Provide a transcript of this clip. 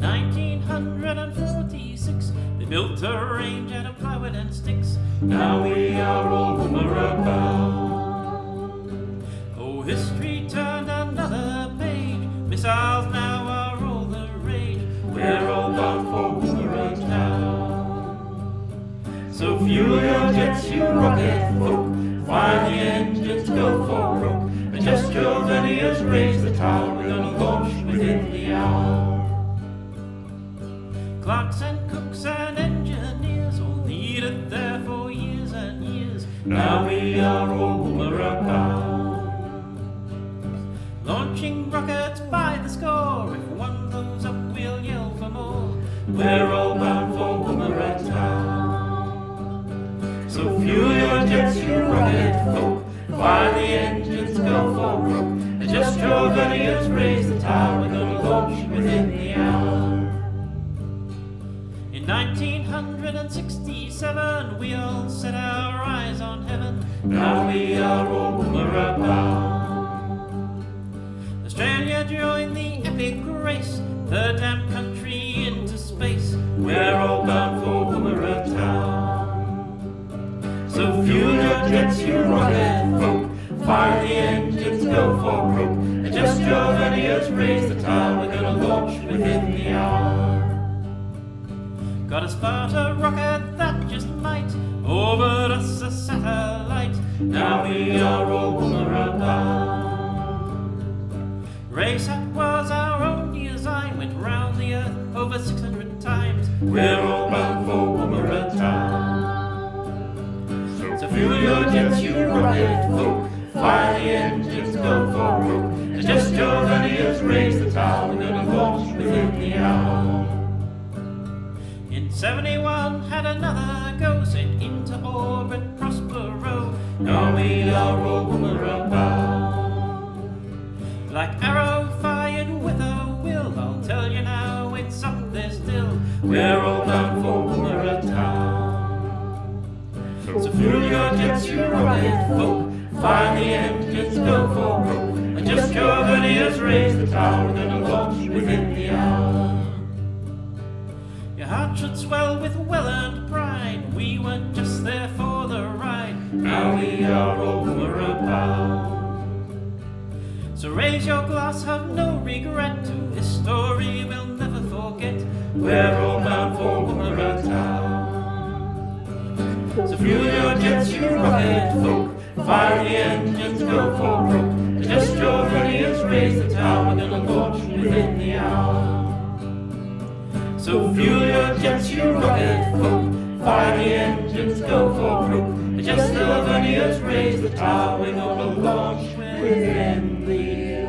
1946, they built a range out of plywood and sticks. Now we are all Woomera bound. Oh, history turned another page. Missiles now are all the rage. We're all bound for Woomera town. So fuel your jets, you rocket folk. Fire the engines, go for broke. Adjust your verniers, raise the tower. We're gonna launch within the hour. Clerks and cooks and engineers all needed there for years and years. Now we are all bound. Launching rockets by the score. If one blows up, we'll yell for more. We're all bound for Woomera town. So fuel your jets, you rocket folk. Fire the engines, go for broke. Adjust your verniers, raise the tower. 1967, we all set our eyes on heaven. Now we are all Woomera bound. Australia joined the epic race, the damn country into space. We're all bound for Woomera town. So fuel your jets, you rocket folk. Fire the engines, go for broke. Adjust your verniers, raise the tower. We're gonna launch within the hour. Got a Sparta rocket that just might orbit us a satellite. Now we are all Woomera bound. WRESAT was our own design, went round the earth over 600 times. We're all bound for Woomera town. So fuel your jets, you rocket folk. Fire the engines, go for broke. Adjust your verniers, raise the tower. We're gonna launch within the hour. In 71 had another go sent into orbit Prospero. Now we are all bound. Black Arrow fired with a will, I'll tell you now it's up there still. We're all bound for Woomera town. So fuel your jets, you rocket folk. Fire the engines, go for broke. Adjust your verniers, raise the tower. Swell with well-earned pride. We weren't just there for the ride. Now we are all Woomera bound. So raise your glass, have no regret this story we'll never forget. We're all bound for Woomera town. So fuel your jets, you rocket folk. Fire the engines, go for broke. Adjust your verniers, raise the tower. We're gonna launch within the hour. So fuel your jets, you rocket folk. Fire the engines, go for broke. Adjust the verniers, raise the tower. We're gonna launch within the